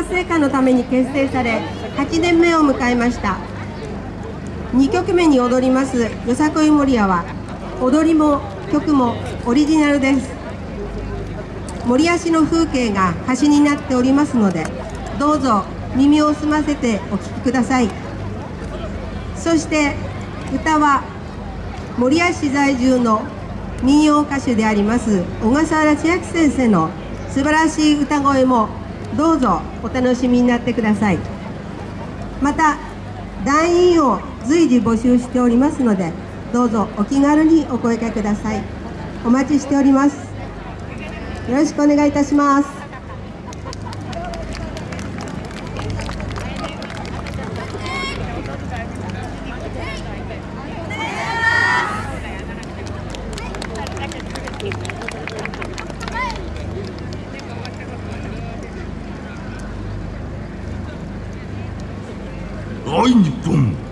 活性化のために結成され8年目を迎えました。2曲目に踊りますよさこい守屋は踊りも曲もオリジナルです。森足の風景が歌詞になっておりますのでどうぞ耳を澄ませてお聴きください。そして歌は守谷市在住の民謡歌手であります小笠原千秋先生の素晴らしい歌声もどうぞお楽しみになってください。また団員を随時募集しておりますのでどうぞお気軽にお声掛けください。お待ちしております。よろしくお願いいたします。大日本